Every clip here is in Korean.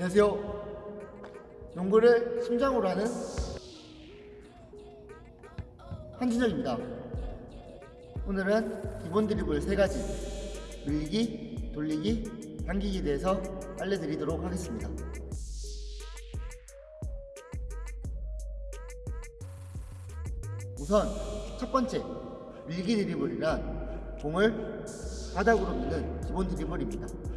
안녕하세요. 농구를 심장으로 하는 한준혁입니다. 오늘은 기본 드리블 세 가지 밀기, 돌리기, 당기기에 대해서 알려드리도록 하겠습니다. 우선 첫 번째 밀기 드리블이란 공을 바닥으로 미는 기본 드리블입니다.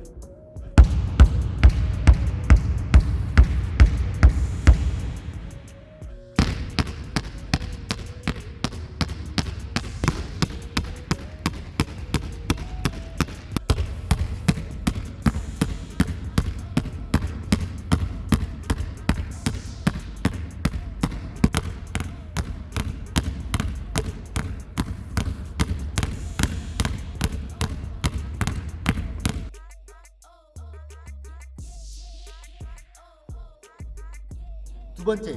두 번째,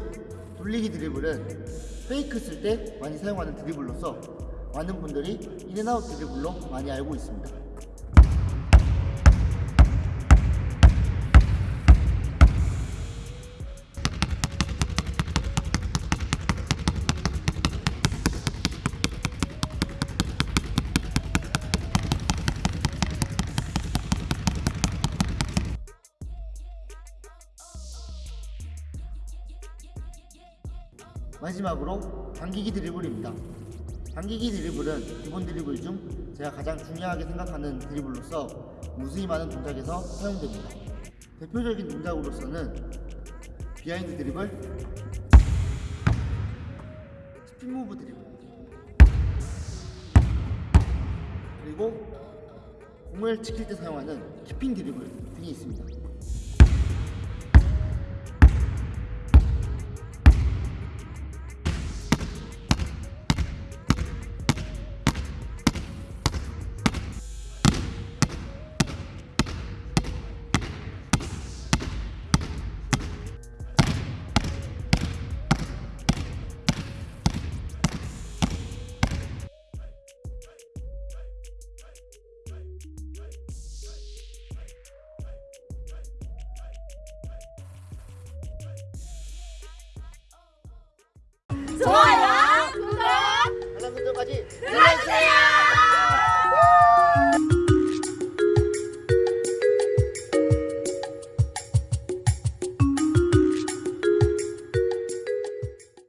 돌리기 드리블은 페이크 쓸 때 많이 사용하는 드리블로서 많은 분들이 인앤아웃 드리블로 많이 알고 있습니다. 마지막으로 당기기 드리블입니다. 당기기 드리블은 기본 드리블 중 제가 가장 중요하게 생각하는 드리블로서 무수히 많은 동작에서 사용됩니다. 대표적인 동작으로서는 behind 드리블, 스핀 move 드리블, 그리고 공을 지킬 때 사용하는 keeping 드리블 등이 있습니다. 눌러주세요.